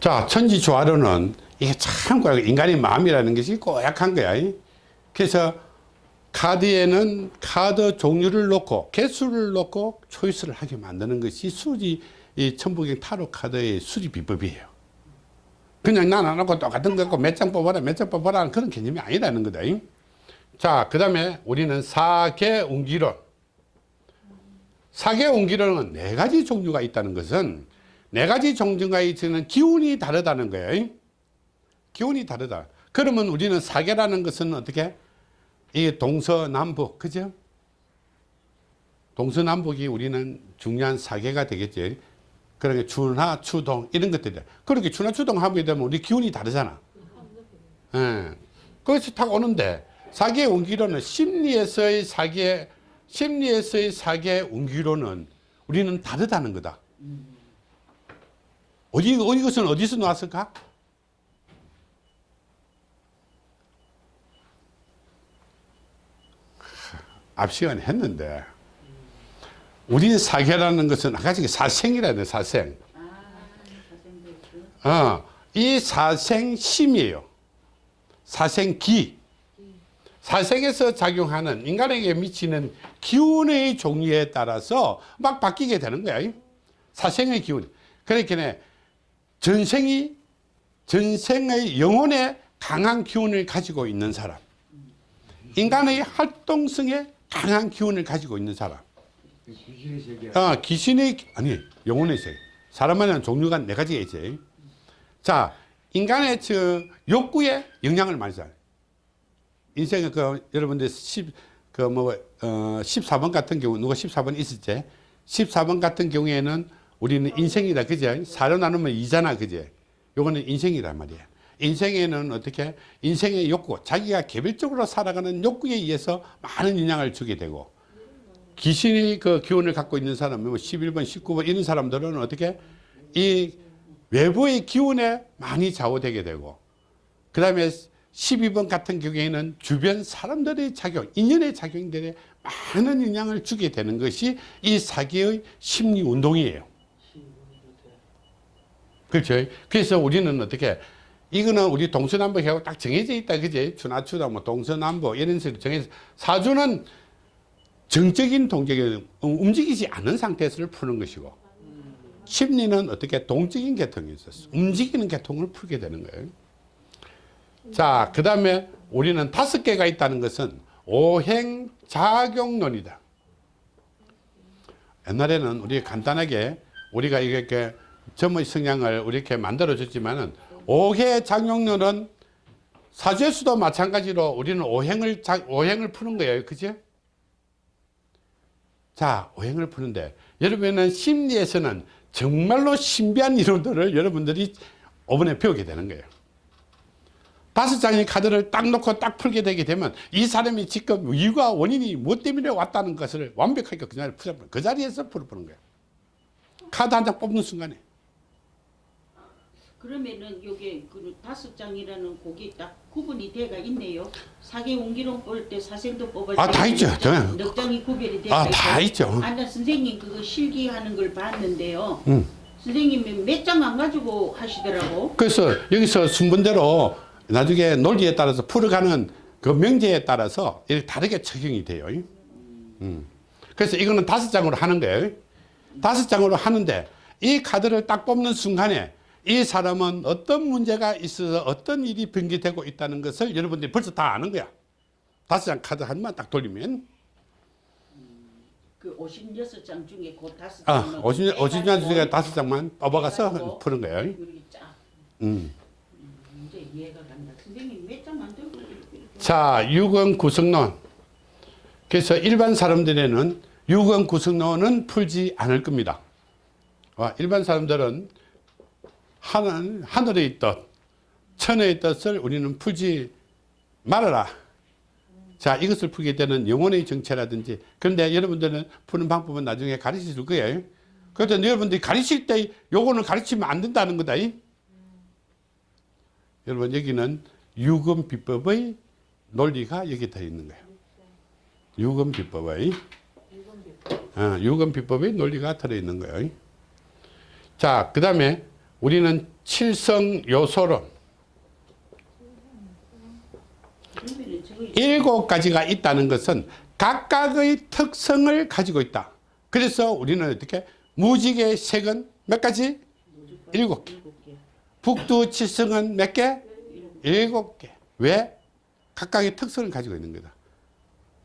자, 천지조화로는 이게 참 인간의 마음이라는 것이 고약한 거야. 그래서 카드에는 카드 종류를 놓고 개수를 놓고 초이스를 하게 만드는 것이 수리 이 천부경 타로 카드의 수리 비법이에요. 그냥 난 안 하고 똑같은 거 갖고 몇 장 뽑아라 몇 장 뽑아라 그런 개념이 아니라는 거다. 자, 그 다음에 우리는 사계 운기론. 사계 운기론은 네 가지 종류가 있다는 것은 네 가지 종류가 있는 기운이 다르다는 거예요. 기운이 다르다. 그러면 우리는 사계라는 것은 어떻게? 이 동서남북, 그죠? 동서남북이 우리는 중요한 사계가 되겠지. 그러니까 추나 추동 이런 것들이 그렇게 추나 추동 하게 되면 우리 기운이 다르잖아. 예. 그것이 딱 오는데 사계 운기로는 심리에서의 사계 심리에서의 사계 운기로는 우리는 다르다는 거다. 어디 어디 것은 어디서 나왔을까? 앞 시간에 했는데 우리 사계라는 것은 아까 전에 사생이라는 사생. 어, 이 사생심이에요. 사생기. 사생에서 작용하는 인간에게 미치는 기운의 종류에 따라서 막 바뀌게 되는 거야. 사생의 기운. 그렇게 전생이 전생의 영혼의 강한 기운을 가지고 있는 사람. 인간의 활동성에 강한 기운을 가지고 있는 사람. 귀신의 세계. 아, 귀신의, 아니, 영혼의 세계. 사람마다 종류가 네 가지가 있지. 자, 인간의 저 욕구에 영향을 많이 줘 인생에 그, 여러분들 10, 그 뭐, 어, 14번 같은 경우, 누가 14번 있었지? 14번 같은 경우에는 우리는 인생이다. 그제? 사로 나누면 이잖아. 그제? 요거는 인생이란 말이야. 인생에는 어떻게? 인생의 욕구, 자기가 개별적으로 살아가는 욕구에 의해서 많은 영향을 주게 되고, 귀신의 그 기운을 갖고 있는 사람, 뭐 11번, 19번 이런 사람들은 어떻게 이 외부의 기운에 많이 좌우되게 되고 그 다음에 12번 같은 경우에는 주변 사람들의 작용, 인연의 작용들에 많은 영향을 주게 되는 것이 이 사기의 심리 운동이에요. 그렇죠. 그래서 우리는 어떻게 이거는 우리 동서남북하고 딱 정해져 있다. 그지? 추나추다 뭐 동서남북 이런 식으로 정해서 사주는 정적인 동적이 움직이지 않는 상태에서 푸는 것이고 심리는 어떻게 동적인 계통이 있었어 움직이는 계통을 풀게 되는 거예요 자그 다음에 우리는 다섯 개가 있다는 것은 오행작용론이다 옛날에는 우리 간단하게 우리가 이렇게 점의 성향을 이렇게 만들어 줬지만은 오해 작용론은 사주에서도 마찬가지로 우리는 오행을 오행을 푸는 거예요. 그죠? 자 오행을 푸는데 여러분은 심리에서는 정말로 신비한 이론들을 여러분들이 오번에 배우게 되는 거예요. 다섯 장의 카드를 딱 놓고 딱 풀게 되게 되면 이 사람이 지금 이유가 원인이 뭐 때문에 왔다는 것을 완벽하게 그 자리에서 풀어보는 거예요. 카드 한 장 뽑는 순간에 그러면은 요게 그 다섯 장이라는 곡이 딱 구분이 돼가 있네요. 사계 옹기론 볼때 사생도 뽑을 아, 다 있죠. 저는. 넉 장이 구별이 돼가 아, 다 있죠. 아, 나 선생님 그거 실기하는 걸 봤는데요. 음. 선생님이 몇 장 안 가지고 하시더라고. 그래서 여기서 순번대로 나중에 논리에 따라서 풀어가는 그 명제에 따라서 이렇게 다르게 적용이 돼요 음. 그래서 이거는 다섯 장으로 하는 거예요 다섯 장으로 하는데 이 카드를 딱 뽑는 순간에 이 사람은 어떤 문제가 있어서 어떤 일이 변기되고 있다는 것을 여러분들이 벌써 다 아는 거야. 다섯 장 카드 한 번 딱 돌리면. 그 56장 중에 그 다섯 아, 장은 50, 50장 중에 다섯 장만 뽑아가서 푸는 거예요. 음. 장 자, 유권 구성론. 그래서 일반 사람들에는 유권 구성론은 풀지 않을 겁니다. 와, 일반 사람들은 하늘, 하늘의 뜻, 천의 뜻을 우리는 풀지 말아라. 자, 이것을 풀게 되는 영혼의 정체라든지, 그런데 여러분들은 푸는 방법은 나중에 가르쳐 줄 거예요. 그래서 여러분들이 가르칠 때 요거는 가르치면 안 된다는 거다. 여러분, 여기는 유금 비법의 논리가 여기 더 있는 거예요. 유금 비법의, 어, 유금 비법의 논리가 들어 있는 거예요. 자, 그 다음에 우리는 칠성 요소론 일곱 가지가 있다는 것은 각각의 특성을 가지고 있다. 그래서 우리는 어떻게 무지개 색은 몇 가지? 일곱 개. 북두 칠성은 몇 개? 일곱 개. 왜? 각각의 특성을 가지고 있는 거다.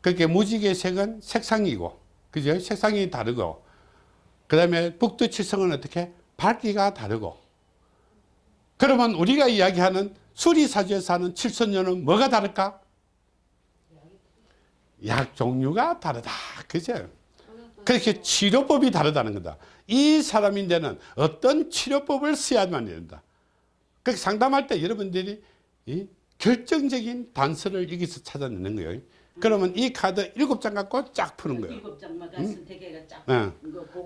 그렇게 무지개 색은 색상이고, 그죠? 색상이 다르고, 그 다음에 북두 칠성은 어떻게? 밝기가 다르고. 그러면 우리가 이야기하는 수리사주에서 하는 칠선녀는 뭐가 다를까? 약 종류가 다르다. 그죠? 그렇게 치료법이 다르다는 거다. 이 사람인데는 어떤 치료법을 써야만 된다. 그 상담할 때 여러분들이 이 결정적인 단서를 여기서 찾아내는 거예요. 그러면 이 카드 일곱 장 갖고 쫙 푸는 거예요. 일곱 갔은 대개가 짝. 응.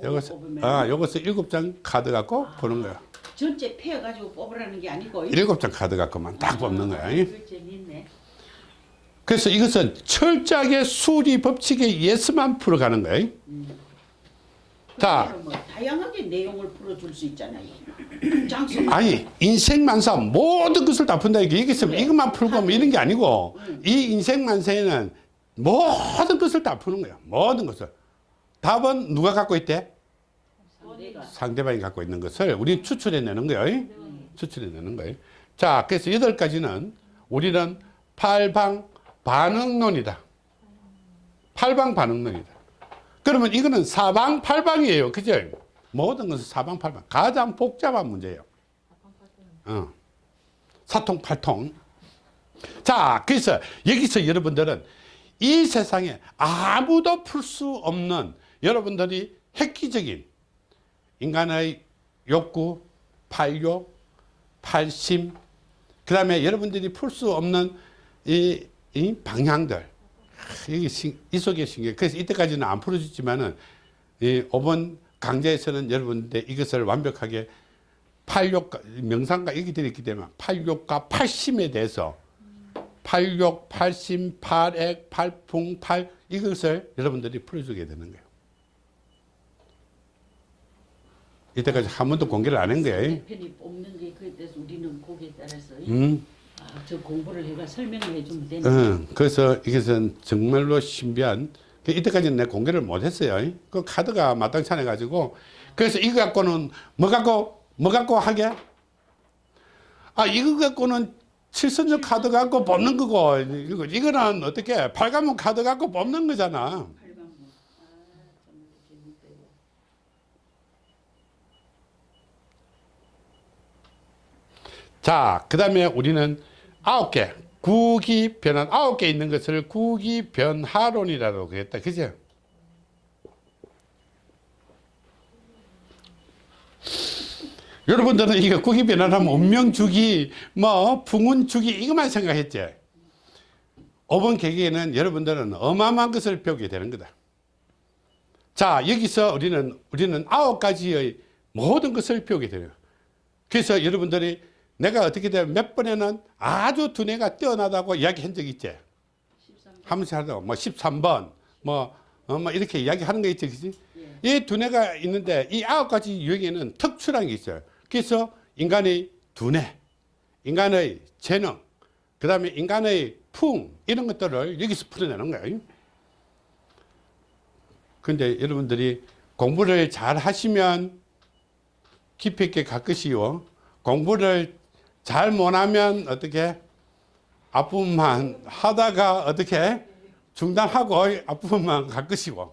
요것을, 아, 요것을 일곱 장 카드 갖고 푸는 거예요. 전체 패 가지고 뽑으라는 게 아니고 일곱 장 카드 갖고만 딱 뽑는 거예요. 그 재밌네. 그래서 이것은 철저하게 수리 법칙에 의해서만 풀어가는 거예요. 자, 그러면 뭐 다양하게 내용을 풀어줄 수 있잖아요. 아니 인생만사 모든 것을 다 푼다 이게 여기서 그래. 이것만 풀고 뭐 이런 게 아니고 응. 이 인생만사에는 모든 것을 다 푸는 거야 모든 것을 답은 누가 갖고 있대 상대방이 갖고 있는 것을 우리 추출해내는 거예요. 추출해내는 거예요. 자 그래서 여덟 가지는 우리는 팔방 반응론이다. 팔방 반응론이다. 그러면 이거는 사방 팔방이에요. 그죠? 모든 것은 사방 팔방. 가장 복잡한 문제예요. 어. 사통 팔통. 자, 그래서 여기서 여러분들은 이 세상에 아무도 풀 수 없는 여러분들이 획기적인 인간의 욕구, 팔욕, 팔심, 그 다음에 여러분들이 풀 수 없는 이, 이 방향들. 이게 신- 이 속에 신경. 그래서 이때까지는 안 풀어줬지만은 이 5번 강좌에서는 여러분들 이것을 완벽하게 팔욕과 명상과 얘기 드렸기 때문에 팔욕과 팔심에 대해서 팔욕, 팔심, 팔액, 팔풍, 팔 이것을 여러분들이 풀어주게 되는 거예요. 이때까지 한 번도 공개를 안 한 거예요. 편이 뽑는 게 그에 대해서 우리는 거기에 따라서 음, 아, 저 공부를 해가 설명을 해주면 되네. 어, 그래서 이것은 정말로 신비한 그 이때까지는 내가 공개를 못 했어요. 그 카드가 마땅치 않아 가지고 그래서 이거 갖고는 뭐 갖고 뭐 갖고 하게? 아 이거 갖고는 칠선적 카드 갖고 뽑는 거고 이거 이거는 어떻게 팔가문 카드 갖고 뽑는 거잖아. 아, 정말 재밌다. 이거. 자, 그 다음에 우리는 아홉 개, 구기 변환, 아홉 개 있는 것을 구기 변화론이라고 그랬다. 그죠? 여러분들은 이거 구기 변환하면 운명주기, 뭐, 풍운주기, 이것만 생각했지. 5번 계기에는 여러분들은 어마어마한 것을 배우게 되는 거다. 자, 여기서 우리는, 우리는 아홉 가지의 모든 것을 배우게 거야. 그래서 여러분들이 내가 어떻게 되면 몇 번에는 아주 두뇌가 뛰어나다고 이야기한 적 있지. 13. 하면서 하다가 뭐 13번 뭐, 어, 뭐 이렇게 이야기하는 거 있지. 그지? 예. 이 두뇌가 있는데 이 아홉 가지 유형에는 특출한 게 있어요. 그래서 인간의 두뇌, 인간의 재능, 그 다음에 인간의 풍 이런 것들을 여기서 풀어내는 거예요. 근데 여러분들이 공부를 잘 하시면 깊이 있게 갈 것이요. 공부를 잘 못하면 어떻게 아픔만 하다가 어떻게 중단하고 아픔만 갈 것이고.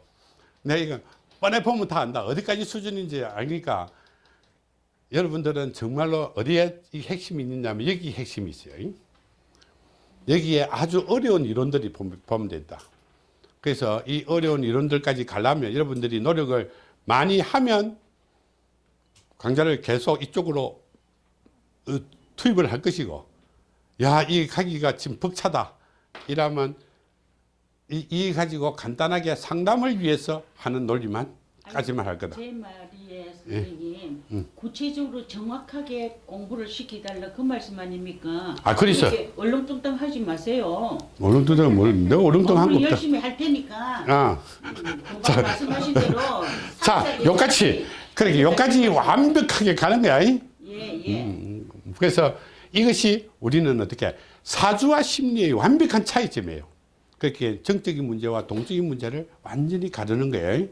내가 이거 뻔해 보면 다 안다. 어디까지 수준인지 아니까 여러분들은 정말로 어디에 이 핵심이 있느냐면 여기 핵심이 있어요. 여기에 아주 어려운 이론들이 보면 보면 된다. 그래서 이 어려운 이론들까지 가려면 여러분들이 노력을 많이 하면 강좌를 계속 이쪽으로 어, 투입을 할 것이고 야 이 가기가 지금 벅차다 이러면 이, 이 가지고 간단하게 상담을 위해서 하는 논리만 까지만 할 거다. 제 말이에 선생님 구체적으로 정확하게 공부를 시키달라 그 말씀 아닙니까? 아, 그래서. 이렇게 얼렁뚱땅 하지 마세요. 얼렁뚱땅 뭘 내가 얼렁뚱한 거. 열심히 할 테니까 아, 음, 금방 말씀하신 대로 자, 요까지 그렇게 요까지 완벽하게 가는 거야. 이? 예, 예. 음, 그래서 이것이 우리는 어떻게 사주와 심리의 완벽한 차이점이에요. 그렇게 정적인 문제와 동적인 문제를 완전히 가르는 거예요.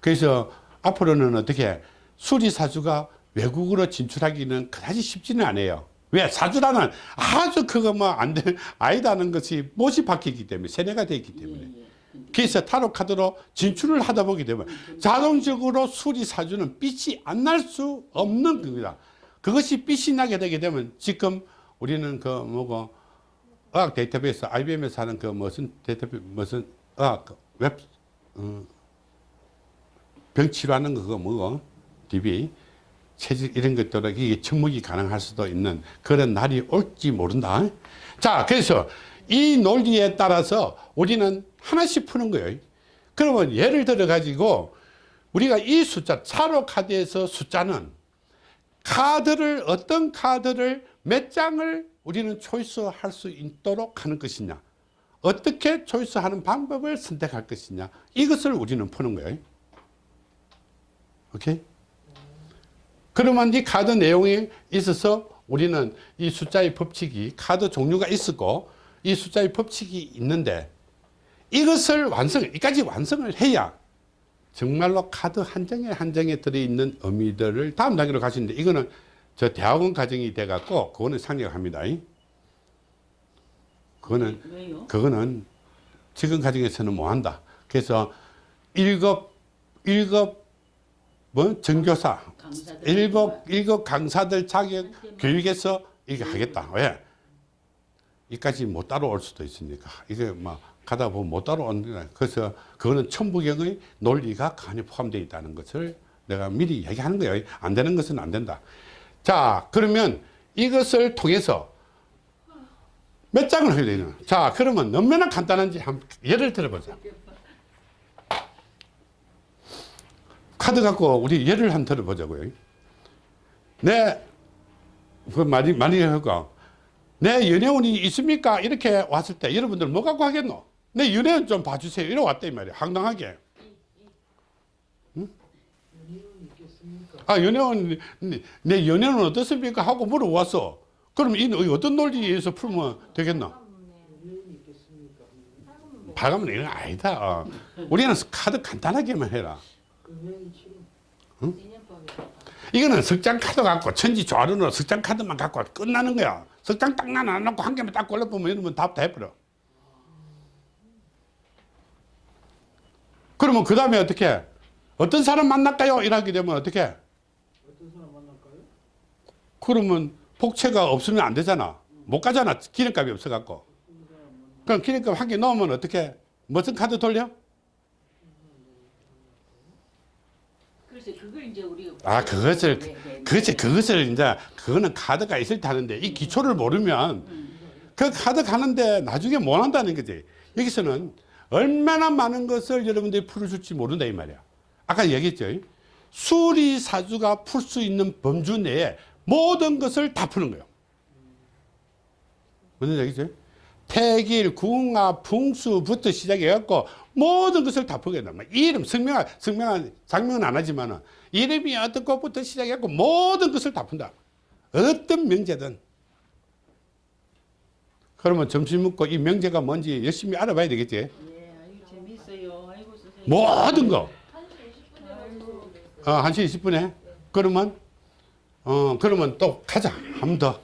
그래서 앞으로는 어떻게 수리사주가 외국으로 진출하기는 그다지 쉽지는 않아요. 왜? 사주라는 아주 그거 뭐안 돼, 아니다는 것이 못이 박히기 때문에, 세뇌가 되기 때문에. 예, 예. 그래서 타로 카드로 진출을 하다 보게 되면 자동적으로 수리 사주는 빛이 안 날 수 없는 겁니다. 그것이 빛이 나게 되게 되면 지금 우리는 그 뭐고 의학 데이터베이스 IBM에서 하는 그 무슨 데이터베이스 무슨 그웹 어, 병 치료하는 거 그거 뭐고 DB 체질 이런 것들은 이게 접목이 가능할 수도 있는 그런 날이 올지 모른다. 자, 그래서 이 논리에 따라서 우리는 하나씩 푸는 거예요. 그러면 예를 들어 가지고 우리가 이 숫자, 차로 카드에서 숫자는 카드를 어떤 카드를 몇 장을 우리는 초이스할 수 있도록 하는 것이냐? 어떻게 초이스하는 방법을 선택할 것이냐? 이것을 우리는 푸는 거예요. 오케이? 그러면 이 카드 내용에 있어서 우리는 이 숫자의 법칙이 카드 종류가 있었고 이 숫자의 법칙이 있는데 이것을 완성, 이까지 완성을 해야 정말로 카드 한 장에 한 장에 들어있는 의미들을 다음 단계로 있는데 이거는 저 대학원 과정이 돼 갖고 그거는 상력합니다. 그거는 왜요? 그거는 지금 과정에서는 못 한다. 그래서 1급 1급 뭐 전교사 강사들 일급 일급 강사들 자격 교육에서 이게 하겠다. 왜? 이까지 못 따라올 수도 있으니까 이게 막 가다 보면 못 거야. 그래서 그거는 천부경의 논리가 그 안에 포함되어 있다는 것을 내가 미리 얘기하는 거예요. 안 되는 것은 안 된다. 자, 그러면 이것을 통해서 몇 장을 해야 되냐? 자, 그러면 얼마나 간단한지 한 예를 들어보자. 카드 갖고 우리 예를 한 들어보자고요. 내, 그 말이, 말이 하고, 내 연애운이 있습니까? 이렇게 왔을 때 여러분들 뭐 갖고 하겠노? 내 연애운 좀 봐주세요. 이래 왔다 이 말이야. 황당하게. 응? 아, 연애운, 내 연애운 어떻습니까? 하고 물어왔어. 그럼 이 어떤 논리에서 풀면 되겠나? 이런 거 아니다. 어. 우리는 카드 간단하게만 해라. 이거는 석장 카드 갖고 천지 조화론으로 석장 카드만 갖고 끝나는 거야. 석장 딱 나눠 놓고 한 개만 딱 골라보면 이러면 답 다 해버려. 그러면 그 다음에 어떻게? 어떤 사람 만날까요? 이렇게 되면 어떻게? 그러면 복채가 없으면 안 되잖아. 못 가잖아. 기름값이 없어갖고. 그럼 기름값 한 개 넣으면 어떻게? 무슨 카드 돌려? 그래서 그걸 이제 우리가 아 그것을 네, 네, 네. 그렇지 그것을 이제 그거는 카드가 있을 때 하는데 이 기초를 모르면 그 카드 가는데 나중에 못 한다는 거지 여기서는 얼마나 많은 것을 여러분들이 풀어줄지 모른다 이 말이야 아까 얘기했죠 수리사주가 풀 수 있는 범주 내에 모든 것을 다 푸는 거예요 무슨 얘기죠 태길, 궁합, 풍수부터 시작해갖고 모든 것을 다 보게 된다. 이름, 성명, 성명, 장명은 안 하지만은 이름이 어떤 것부터 시작해갖고 모든 것을 다 푼다. 어떤 명제든. 그러면 점심 먹고 이 명제가 뭔지 열심히 알아봐야 되겠지. 예, 아이고 재밌어요. 아이고 선생님. 모든 거. 어, 1시 20분에. 그러면, 어, 그러면 또 가자. 한번 더.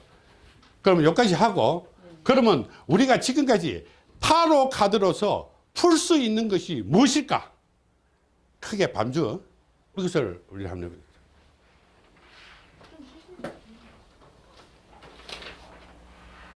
그러면 여기까지 하고, 그러면 우리가 지금까지 타로 카드로서 풀 수 있는 것이 무엇일까? 크게 반주. 이것을 우리 한번